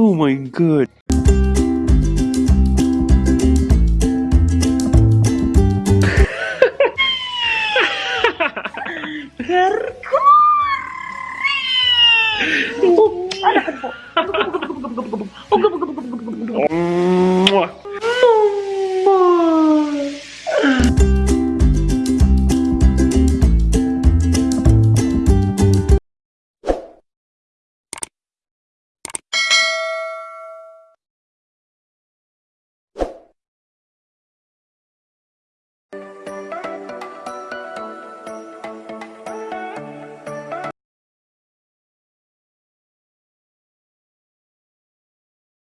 Oh my god. Parkour!